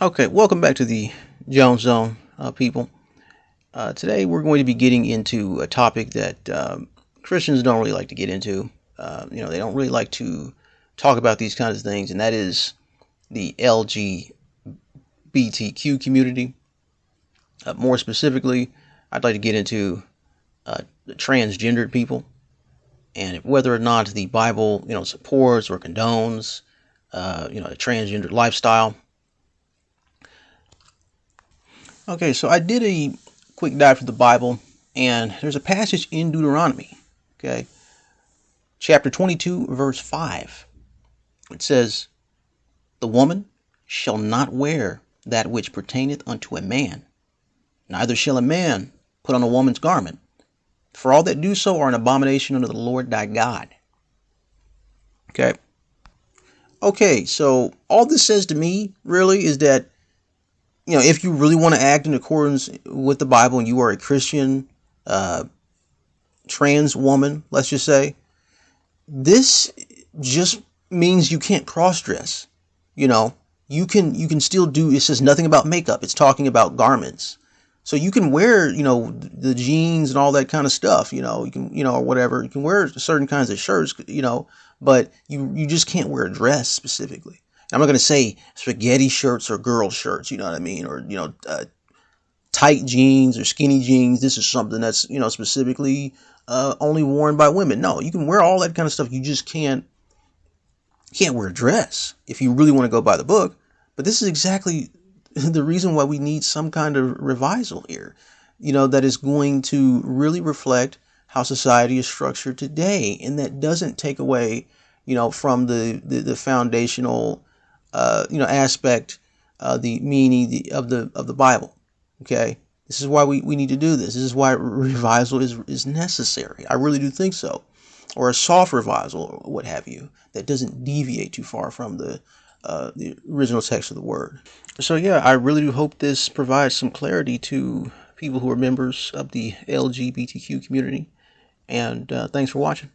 Okay, welcome back to the Jones Zone, uh, people. Uh, today we're going to be getting into a topic that um, Christians don't really like to get into. Uh, you know, they don't really like to talk about these kinds of things, and that is the LGBTQ community. Uh, more specifically, I'd like to get into uh, the transgendered people and whether or not the Bible, you know, supports or condones, uh, you know, a transgender lifestyle. Okay, so I did a quick dive through the Bible, and there's a passage in Deuteronomy, okay, chapter 22, verse 5. It says, The woman shall not wear that which pertaineth unto a man, neither shall a man put on a woman's garment, for all that do so are an abomination unto the Lord thy God. Okay. Okay, so all this says to me really is that you know, if you really want to act in accordance with the Bible and you are a Christian uh, trans woman, let's just say, this just means you can't cross dress. You know, you can you can still do. It says nothing about makeup. It's talking about garments. So you can wear, you know, the jeans and all that kind of stuff. You know, you can, you know, or whatever. You can wear certain kinds of shirts. You know, but you you just can't wear a dress specifically. I'm not going to say spaghetti shirts or girl shirts, you know what I mean? Or, you know, uh, tight jeans or skinny jeans. This is something that's, you know, specifically uh, only worn by women. No, you can wear all that kind of stuff. You just can't, can't wear a dress if you really want to go by the book. But this is exactly the reason why we need some kind of revisal here, you know, that is going to really reflect how society is structured today. And that doesn't take away, you know, from the, the, the foundational uh, you know aspect, uh, the meaning the, of the of the Bible. Okay, this is why we, we need to do this. This is why revisal is is necessary. I really do think so, or a soft revisal or what have you that doesn't deviate too far from the uh, the original text of the word. So yeah, I really do hope this provides some clarity to people who are members of the LGBTQ community. And uh, thanks for watching.